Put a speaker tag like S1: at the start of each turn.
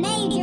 S1: Maybe.